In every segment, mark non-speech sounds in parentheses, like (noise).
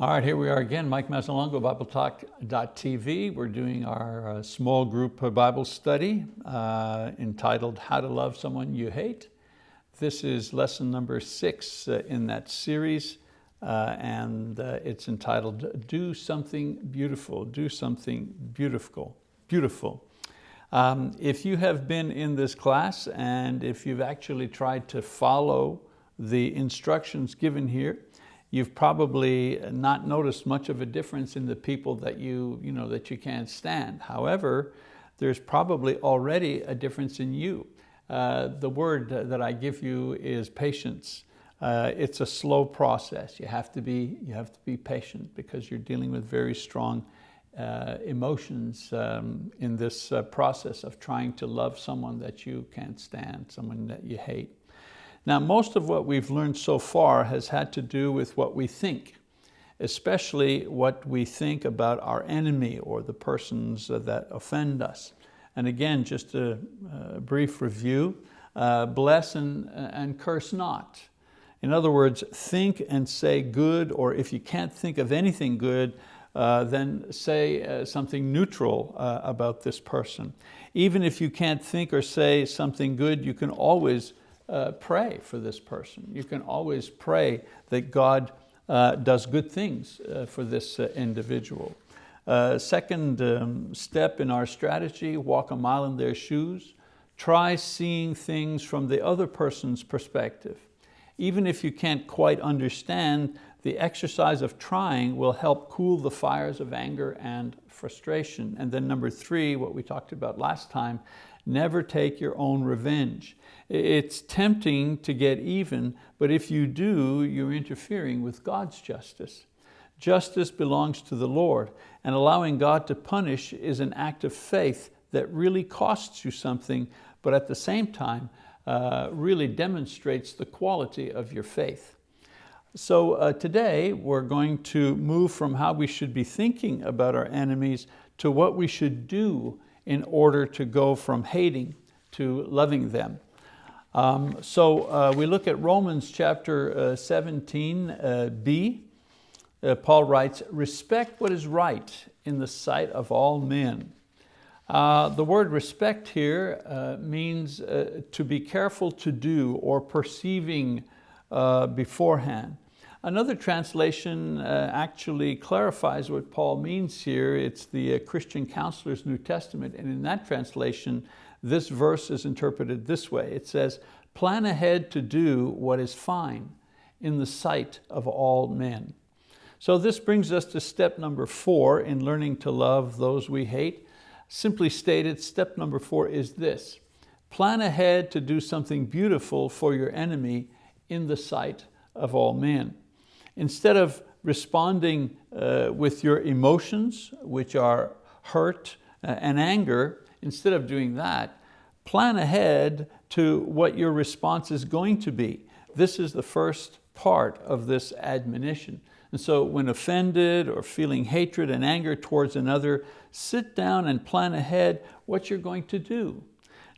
All right, here we are again, Mike Mazzalongo, BibleTalk.tv. We're doing our uh, small group Bible study uh, entitled How to Love Someone You Hate. This is lesson number six uh, in that series, uh, and uh, it's entitled Do Something Beautiful, Do Something Beautiful, Beautiful. Um, if you have been in this class and if you've actually tried to follow the instructions given here, you've probably not noticed much of a difference in the people that you, you, know, that you can't stand. However, there's probably already a difference in you. Uh, the word that I give you is patience. Uh, it's a slow process. You have to be, you have to be patient because you're dealing with very strong uh, emotions um, in this uh, process of trying to love someone that you can't stand, someone that you hate. Now, most of what we've learned so far has had to do with what we think, especially what we think about our enemy or the persons that offend us. And again, just a, a brief review, uh, bless and, and curse not. In other words, think and say good, or if you can't think of anything good, uh, then say uh, something neutral uh, about this person. Even if you can't think or say something good, you can always uh, pray for this person. You can always pray that God uh, does good things uh, for this uh, individual. Uh, second um, step in our strategy, walk a mile in their shoes. Try seeing things from the other person's perspective. Even if you can't quite understand, the exercise of trying will help cool the fires of anger and frustration. And then number three, what we talked about last time, never take your own revenge. It's tempting to get even, but if you do, you're interfering with God's justice. Justice belongs to the Lord, and allowing God to punish is an act of faith that really costs you something, but at the same time, uh, really demonstrates the quality of your faith. So uh, today we're going to move from how we should be thinking about our enemies to what we should do in order to go from hating to loving them. Um, so uh, we look at Romans chapter uh, 17, uh. Uh, Paul writes, respect what is right in the sight of all men. Uh, the word respect here means to be careful to do or perceiving beforehand. Another translation uh, actually clarifies what Paul means here. It's the uh, Christian Counselor's New Testament, and in that translation, this verse is interpreted this way. It says, plan ahead to do what is fine in the sight of all men. So this brings us to step number four in learning to love those we hate. Simply stated, step number four is this. Plan ahead to do something beautiful for your enemy in the sight of all men. Instead of responding uh, with your emotions, which are hurt uh, and anger, instead of doing that, plan ahead to what your response is going to be. This is the first part of this admonition. And so when offended or feeling hatred and anger towards another, sit down and plan ahead what you're going to do.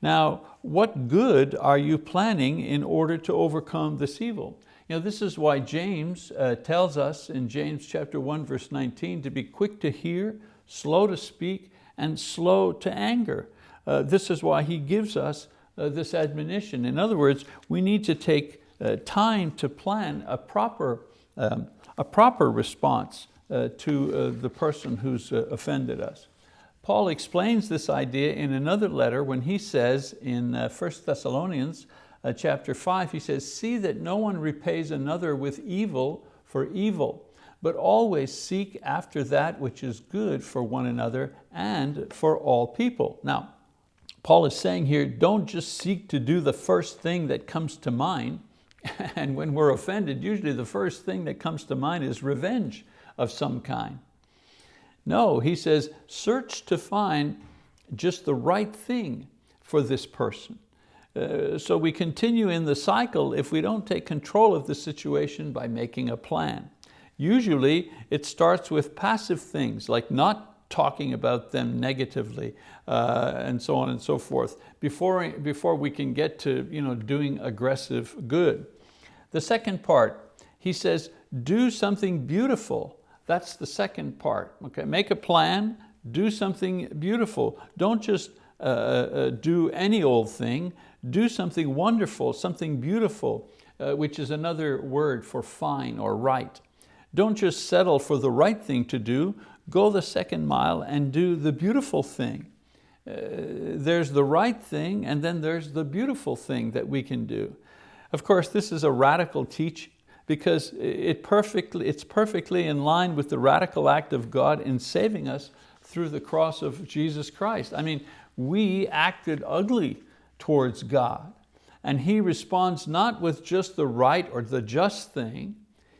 Now, what good are you planning in order to overcome this evil? You know, this is why James uh, tells us in James chapter 1 verse 19 to be quick to hear, slow to speak, and slow to anger. Uh, this is why he gives us uh, this admonition. In other words, we need to take uh, time to plan a proper, um, a proper response uh, to uh, the person who's offended us. Paul explains this idea in another letter when he says in 1 Thessalonians uh, chapter five, he says, see that no one repays another with evil for evil, but always seek after that which is good for one another and for all people. Now, Paul is saying here, don't just seek to do the first thing that comes to mind. (laughs) and when we're offended, usually the first thing that comes to mind is revenge of some kind. No, he says, search to find just the right thing for this person. Uh, so we continue in the cycle if we don't take control of the situation by making a plan. Usually it starts with passive things like not talking about them negatively uh, and so on and so forth before, before we can get to you know, doing aggressive good. The second part, he says, do something beautiful That's the second part, okay? Make a plan, do something beautiful. Don't just uh, uh, uh, do any old thing, do something wonderful, something beautiful, uh, which is another word for fine or right. Don't just settle for the right thing to do, go the second mile and do the beautiful thing. Uh, there's the right thing and then there's the beautiful thing that we can do. Of course, this is a radical teach because it perfectly, it's perfectly in line with the radical act of God in saving us through the cross of Jesus Christ. I mean, we acted ugly towards God and He responds not with just the right or the just thing,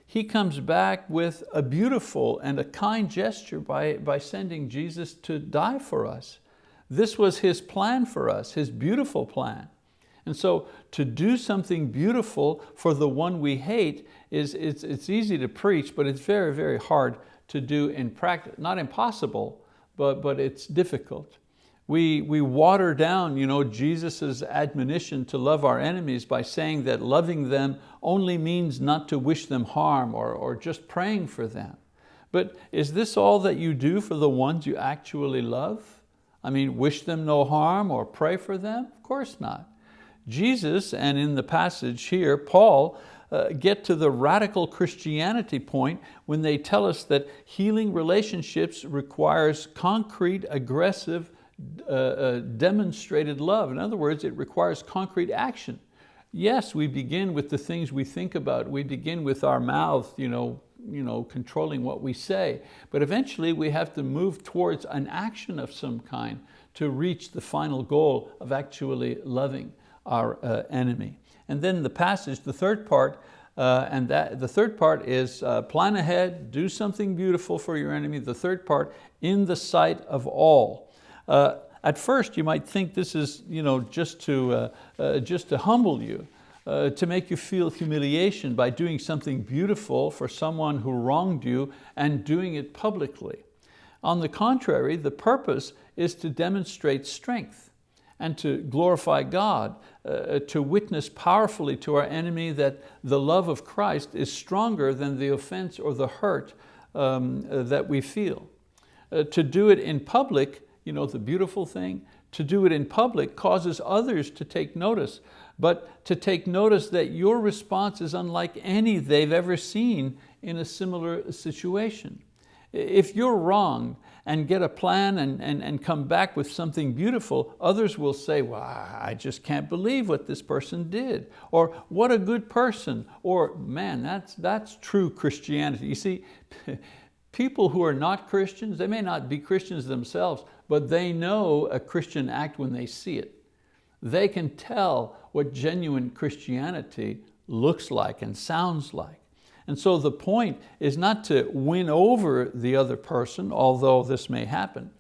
He comes back with a beautiful and a kind gesture by, by sending Jesus to die for us. This was His plan for us, His beautiful plan. And so to do something beautiful for the one we hate is it's, it's easy to preach, but it's very, very hard to do in practice. Not impossible, but, but it's difficult. We, we water down you know, Jesus' admonition to love our enemies by saying that loving them only means not to wish them harm or, or just praying for them. But is this all that you do for the ones you actually love? I mean, wish them no harm or pray for them? Of course not. Jesus, and in the passage here, Paul, uh, get to the radical Christianity point when they tell us that healing relationships requires concrete, aggressive, uh, uh, demonstrated love. In other words, it requires concrete action. Yes, we begin with the things we think about. We begin with our mouth, you know, you know, controlling what we say. But eventually we have to move towards an action of some kind to reach the final goal of actually loving our uh, enemy. And then the passage, the third part, uh, and that, the third part is uh, plan ahead, do something beautiful for your enemy. The third part, in the sight of all. Uh, at first you might think this is you know, just, to, uh, uh, just to humble you, uh, to make you feel humiliation by doing something beautiful for someone who wronged you and doing it publicly. On the contrary, the purpose is to demonstrate strength and to glorify God, uh, to witness powerfully to our enemy that the love of Christ is stronger than the offense or the hurt um, uh, that we feel. Uh, to do it in public, you know, the beautiful thing, to do it in public causes others to take notice, but to take notice that your response is unlike any they've ever seen in a similar situation. If you're wrong and get a plan and, and, and come back with something beautiful, others will say, well, I just can't believe what this person did. Or what a good person. Or man, that's, that's true Christianity. You see, (laughs) people who are not Christians, they may not be Christians themselves, but they know a Christian act when they see it. They can tell what genuine Christianity looks like and sounds like. And so the point is not to win over the other person, although this may happen.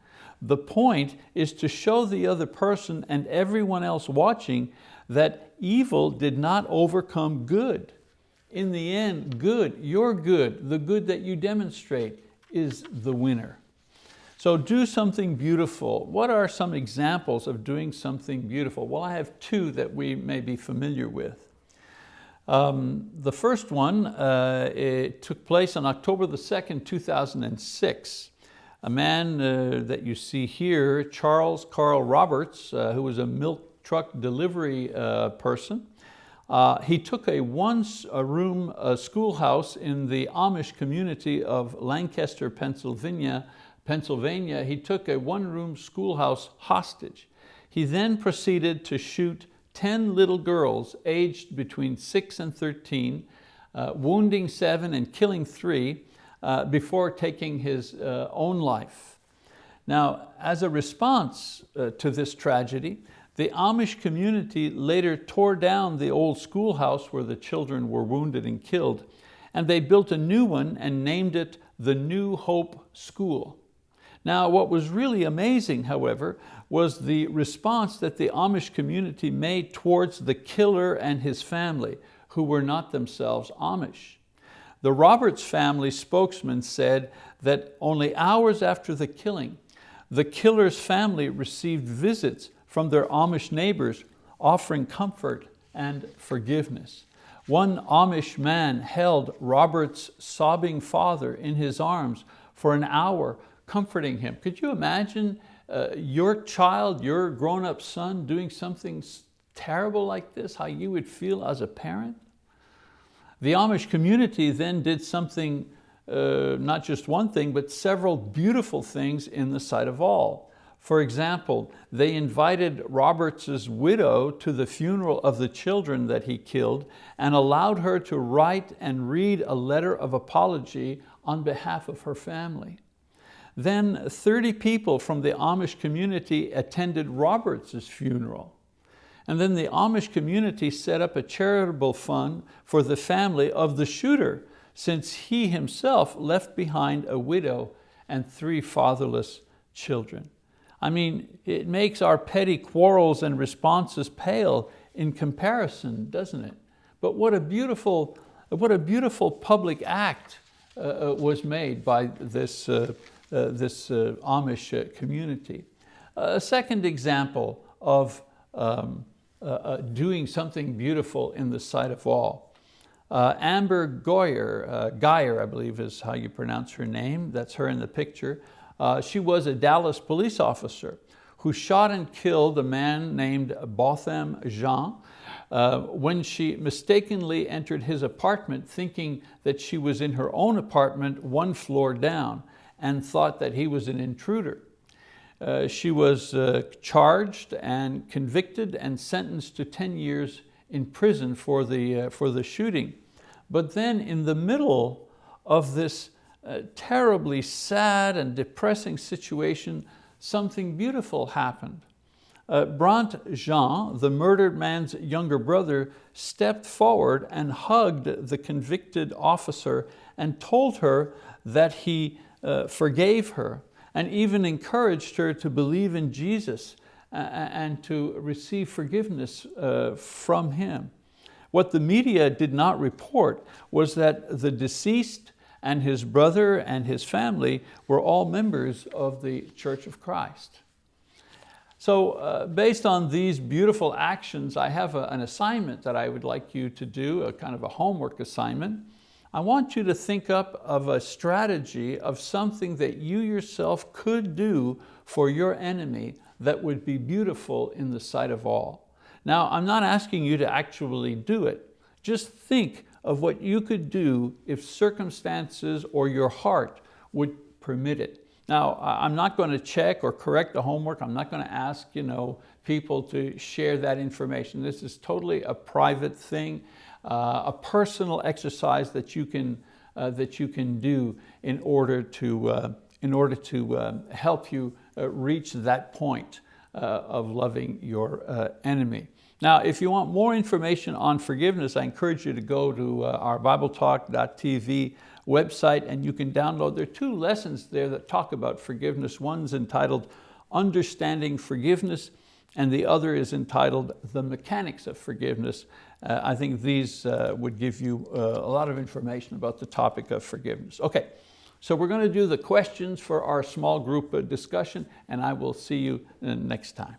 The point is to show the other person and everyone else watching that evil did not overcome good. In the end, good, your good, the good that you demonstrate is the winner. So do something beautiful. What are some examples of doing something beautiful? Well, I have two that we may be familiar with. Um, the first one uh, it took place on October the 2nd, 2006. A man uh, that you see here, Charles Carl Roberts, uh, who was a milk truck delivery uh, person, uh, he took a one-room schoolhouse in the Amish community of Lancaster, Pennsylvania. Pennsylvania. He took a one-room schoolhouse hostage. He then proceeded to shoot 10 little girls aged between six and 13, uh, wounding seven and killing three uh, before taking his uh, own life. Now, as a response uh, to this tragedy, the Amish community later tore down the old schoolhouse where the children were wounded and killed, and they built a new one and named it the New Hope School. Now, what was really amazing, however, was the response that the Amish community made towards the killer and his family, who were not themselves Amish. The Roberts family spokesman said that only hours after the killing, the killer's family received visits from their Amish neighbors offering comfort and forgiveness. One Amish man held Roberts' sobbing father in his arms for an hour, comforting him. Could you imagine uh, your child, your grown-up son doing something terrible like this, how you would feel as a parent? The Amish community then did something, uh, not just one thing, but several beautiful things in the sight of all. For example, they invited Roberts' widow to the funeral of the children that he killed and allowed her to write and read a letter of apology on behalf of her family. Then 30 people from the Amish community attended Roberts' funeral. And then the Amish community set up a charitable fund for the family of the shooter since he himself left behind a widow and three fatherless children. I mean, it makes our petty quarrels and responses pale in comparison, doesn't it? But what a beautiful, what a beautiful public act uh, uh was made by this, uh, uh, this uh, Amish uh, community. A second example of um, doing something beautiful in the sight of all. Amber Goyer, Geyer, I believe is how you pronounce her name, that's her in the picture, uh, she was a Dallas police officer who shot and killed a man named Botham Jean uh, when she mistakenly entered his apartment thinking that she was in her own apartment one floor down and thought that he was an intruder. Uh, she was uh, charged and convicted and sentenced to 10 years in prison for the, uh, for the shooting. But then in the middle of this terribly sad and depressing situation, something beautiful happened. Uh, Brandt Jean, the murdered man's younger brother, stepped forward and hugged the convicted officer and told her that he uh, forgave her and even encouraged her to believe in Jesus and to receive forgiveness uh, from him. What the media did not report was that the deceased and his brother and his family were all members of the Church of Christ. So uh, based on these beautiful actions, I have a, an assignment that I would like you to do, a kind of a homework assignment. I want you to think up of a strategy of something that you yourself could do for your enemy that would be beautiful in the sight of all. Now, I'm not asking you to actually do it. Just think of what you could do if circumstances or your heart would permit it. Now, I'm not going to check or correct the homework. I'm not going to ask you know, people to share that information. This is totally a private thing, uh, a personal exercise that you can, uh, that you can do in order to, uh, in order to uh, help you uh, reach that point uh, of loving your enemy. Now, if you want more information on forgiveness, I encourage you to go to uh, our BibleTalk.tv website and you can download, there are two lessons there that talk about forgiveness. One's entitled Understanding Forgiveness and the other is entitled The Mechanics of Forgiveness. Uh, I think these uh, would give you uh, a lot of information about the topic of forgiveness. Okay, so we're going to do the questions for our small group uh, discussion and I will see you uh, next time.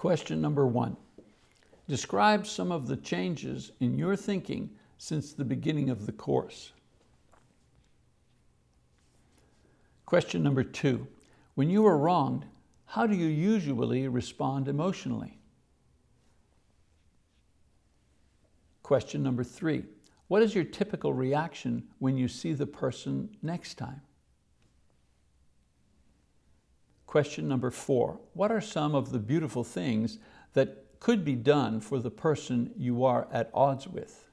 Question number one, describe some of the changes in your thinking since the beginning of the course. Question number two, when you are wronged, how do you usually respond emotionally? Question number three, what is your typical reaction when you see the person next time? Question number four, what are some of the beautiful things that could be done for the person you are at odds with?